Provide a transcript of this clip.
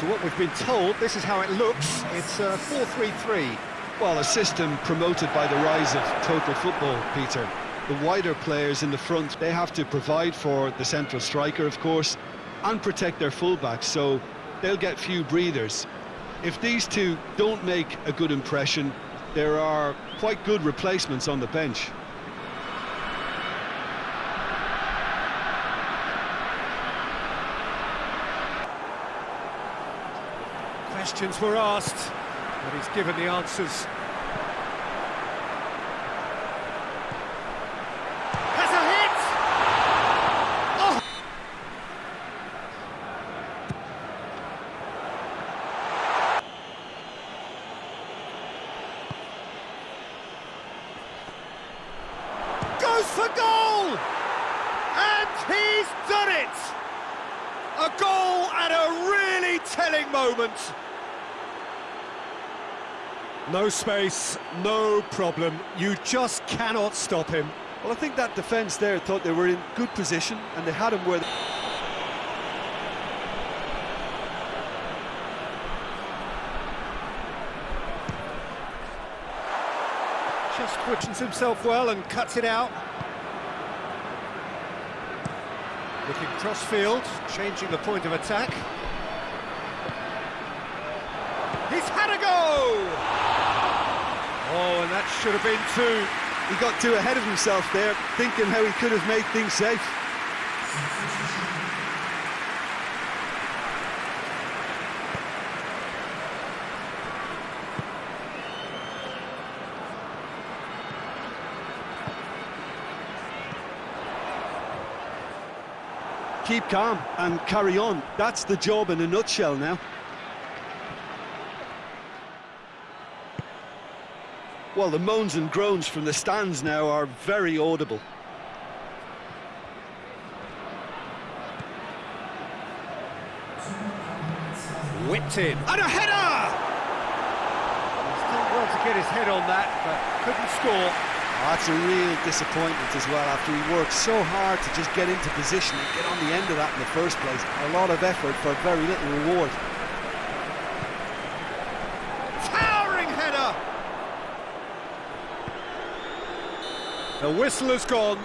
to what we've been told, this is how it looks. It's uh, 4-3-3. Well, a system promoted by the rise of total football, Peter. The wider players in the front, they have to provide for the central striker, of course, and protect their fullbacks, so they'll get few breathers. If these two don't make a good impression, there are quite good replacements on the bench. Questions were asked, but he's given the answers. Has a hit! Oh! Goes for goal! And he's done it! A goal at a really telling moment. No space, no problem. You just cannot stop him. Well, I think that defence there thought they were in good position, and they had him where... Just pushes himself well and cuts it out. Looking cross-field, changing the point of attack. He's had a go! Oh, and that should have been two. He got too ahead of himself there, thinking how he could have made things safe. Keep calm and carry on. That's the job in a nutshell now. Well, the moans and groans from the stands now are very audible. Whipped in. And a header! He's done well to get his head on that, but couldn't score. Oh, that's a real disappointment as well, after he worked so hard to just get into position and get on the end of that in the first place. A lot of effort for very little reward. Towering header! The whistle is gone.